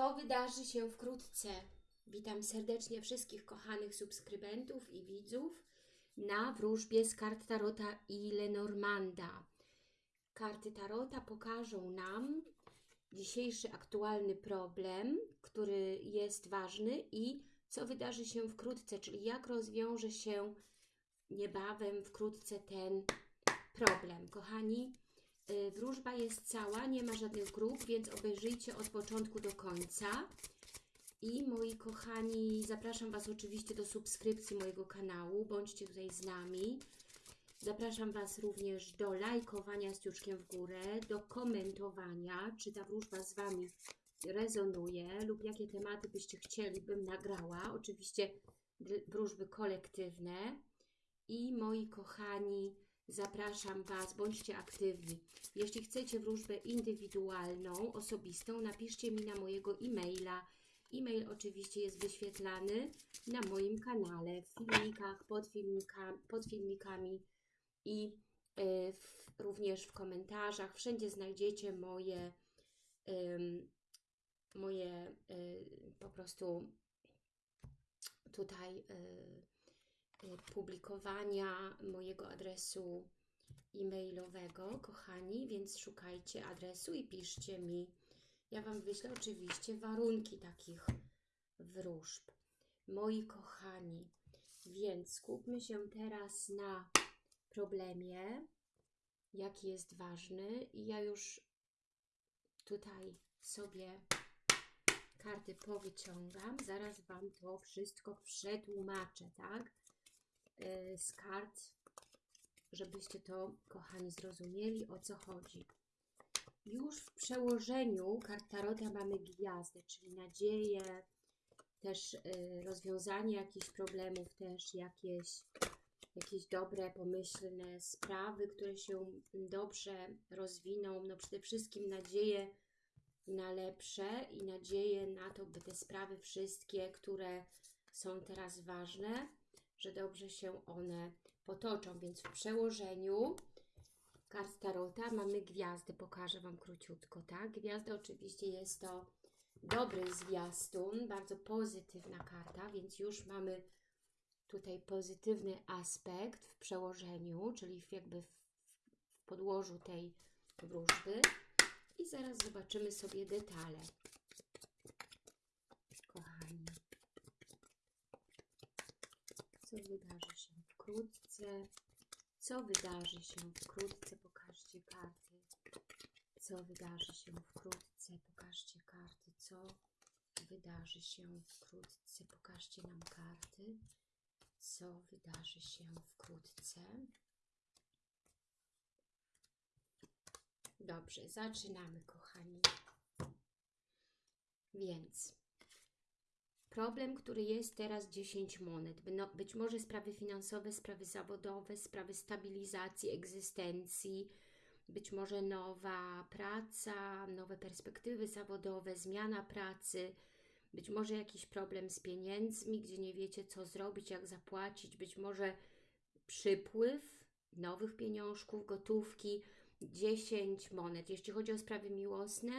Co wydarzy się wkrótce? Witam serdecznie wszystkich kochanych subskrybentów i widzów na wróżbie z kart Tarota i Lenormanda. Karty Tarota pokażą nam dzisiejszy aktualny problem, który jest ważny i co wydarzy się wkrótce, czyli jak rozwiąże się niebawem, wkrótce ten problem. Kochani, wróżba jest cała, nie ma żadnych grup, więc obejrzyjcie od początku do końca. I moi kochani, zapraszam Was oczywiście do subskrypcji mojego kanału, bądźcie tutaj z nami. Zapraszam Was również do lajkowania z ciuczkiem w górę, do komentowania, czy ta wróżba z Wami rezonuje lub jakie tematy byście chcieli, bym nagrała. Oczywiście wróżby kolektywne. I moi kochani, zapraszam Was, bądźcie aktywni. Jeśli chcecie wróżbę indywidualną, osobistą, napiszcie mi na mojego e-maila. E-mail oczywiście jest wyświetlany na moim kanale, w filmikach, pod, filmika, pod filmikami i y, w, również w komentarzach. Wszędzie znajdziecie moje, moje y, po prostu tutaj y, publikowania mojego adresu e-mailowego, kochani, więc szukajcie adresu i piszcie mi. Ja Wam wyślę oczywiście warunki takich wróżb. Moi kochani, więc skupmy się teraz na problemie, jaki jest ważny i ja już tutaj sobie karty powyciągam, zaraz Wam to wszystko przetłumaczę, tak? Z kart, żebyście to, kochani, zrozumieli, o co chodzi. Już w przełożeniu kart Tarota mamy gwiazdę, czyli nadzieję, też rozwiązanie jakichś problemów, też jakieś jakieś dobre, pomyślne sprawy, które się dobrze rozwiną. No przede wszystkim nadzieję na lepsze i nadzieję na to, by te sprawy wszystkie, które są teraz ważne, że dobrze się one potoczą. Więc w przełożeniu kart Tarota mamy gwiazdy. Pokażę Wam króciutko, tak? Gwiazda oczywiście jest to dobry zwiastun, bardzo pozytywna karta, więc już mamy tutaj pozytywny aspekt w przełożeniu, czyli jakby w, w podłożu tej wróżby. I zaraz zobaczymy sobie detale. Kochani. Co wydarzy się wkrótce? Co wydarzy się wkrótce? Pokażcie karty. Co wydarzy się wkrótce? Pokażcie karty. Co wydarzy się wkrótce? Pokażcie nam karty co wydarzy się wkrótce. Dobrze, zaczynamy, kochani. Więc problem, który jest teraz 10 monet. No, być może sprawy finansowe, sprawy zawodowe, sprawy stabilizacji, egzystencji, być może nowa praca, nowe perspektywy zawodowe, zmiana pracy, być może jakiś problem z pieniędzmi, gdzie nie wiecie co zrobić, jak zapłacić, być może przypływ nowych pieniążków, gotówki, 10 monet. Jeśli chodzi o sprawy miłosne,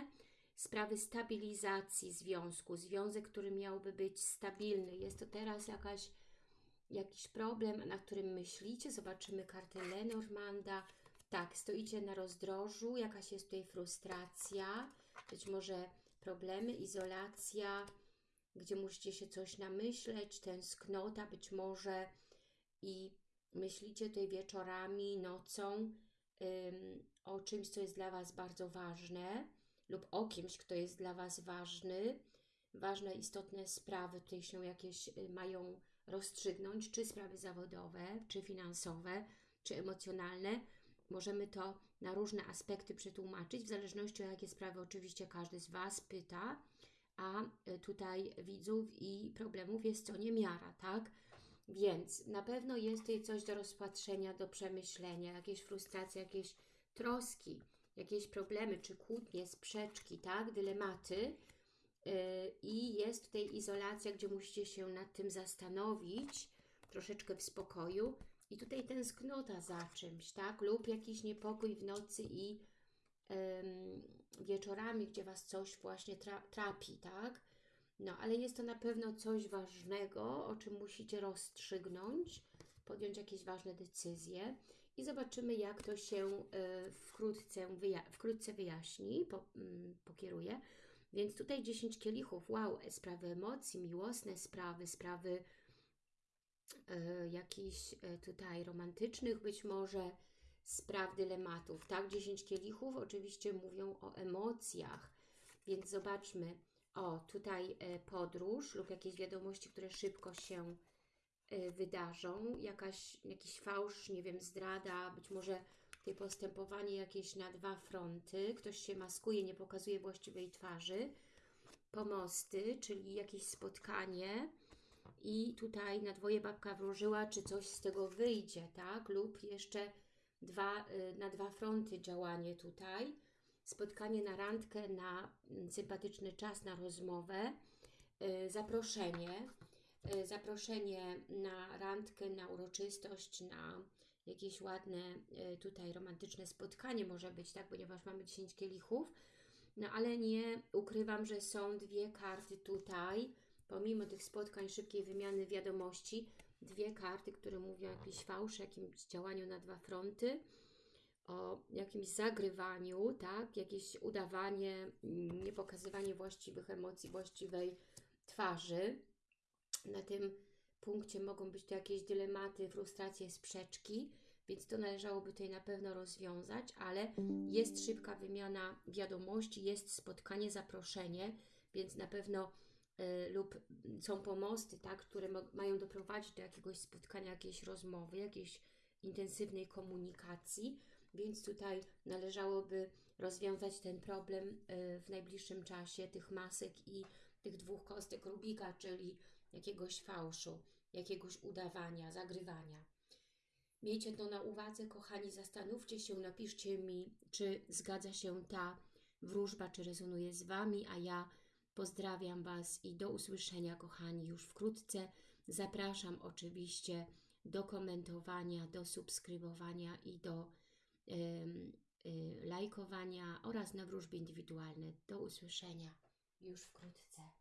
sprawy stabilizacji związku, związek, który miałby być stabilny. Jest to teraz jakaś, jakiś problem, na którym myślicie. Zobaczymy kartę Lenormanda. Tak, stoicie na rozdrożu, jakaś jest tutaj frustracja, być może problemy, izolacja, gdzie musicie się coś namyśleć, tęsknota być może i myślicie tutaj wieczorami, nocą o czymś, co jest dla Was bardzo ważne lub o kimś, kto jest dla Was ważny. Ważne, istotne sprawy tutaj się jakieś y, mają rozstrzygnąć, czy sprawy zawodowe, czy finansowe, czy emocjonalne. Możemy to na różne aspekty przetłumaczyć, w zależności o jakie sprawy oczywiście każdy z Was pyta a y, tutaj widzów i problemów jest co niemiara, tak? Więc na pewno jest tutaj coś do rozpatrzenia, do przemyślenia, jakieś frustracje, jakieś troski, jakieś problemy, czy kłótnie, sprzeczki, tak? Dylematy. Yy, I jest tutaj izolacja, gdzie musicie się nad tym zastanowić, troszeczkę w spokoju. I tutaj tęsknota za czymś, tak? Lub jakiś niepokój w nocy i wieczorami, gdzie Was coś właśnie tra trapi, tak? No, ale jest to na pewno coś ważnego, o czym musicie rozstrzygnąć, podjąć jakieś ważne decyzje i zobaczymy, jak to się e, wkrótce, wyja wkrótce wyjaśni, po, mm, pokieruje. Więc tutaj 10 kielichów, wow, sprawy emocji, miłosne sprawy, sprawy e, jakichś e, tutaj romantycznych być może, spraw dylematów, tak? 10 kielichów oczywiście mówią o emocjach, więc zobaczmy, o, tutaj podróż lub jakieś wiadomości, które szybko się wydarzą, jakaś, jakiś fałsz, nie wiem, zdrada, być może tutaj postępowanie jakieś na dwa fronty, ktoś się maskuje, nie pokazuje właściwej twarzy, pomosty, czyli jakieś spotkanie. I tutaj na dwoje babka wróżyła, czy coś z tego wyjdzie, tak? Lub jeszcze dwa, y, na dwa fronty działanie tutaj, spotkanie na randkę, na mm, sympatyczny czas, na rozmowę, y, zaproszenie, y, zaproszenie na randkę, na uroczystość, na jakieś ładne y, tutaj romantyczne spotkanie może być, tak, ponieważ mamy 10 kielichów, no ale nie ukrywam, że są dwie karty tutaj, pomimo tych spotkań, szybkiej wymiany wiadomości, dwie karty, które mówią o jakimś fałszy, jakimś działaniu na dwa fronty, o jakimś zagrywaniu, tak, jakieś udawanie, mm, nie pokazywanie właściwych emocji, właściwej twarzy. Na tym punkcie mogą być to jakieś dylematy, frustracje, sprzeczki, więc to należałoby tutaj na pewno rozwiązać, ale jest szybka wymiana wiadomości, jest spotkanie, zaproszenie, więc na pewno y, lub są pomosty, tak, które mają doprowadzić do jakiegoś spotkania, jakiejś rozmowy, jakiejś intensywnej komunikacji, więc tutaj należałoby rozwiązać ten problem y, w najbliższym czasie tych masek i tych dwóch kostek Rubika, czyli jakiegoś fałszu, jakiegoś udawania, zagrywania. Miejcie to na uwadze, kochani, zastanówcie się, napiszcie mi, czy zgadza się ta wróżba, czy rezonuje z Wami, a ja pozdrawiam Was i do usłyszenia, kochani, już wkrótce. Zapraszam oczywiście do komentowania, do subskrybowania i do em, y, lajkowania oraz na wróżby indywidualne. Do usłyszenia już wkrótce.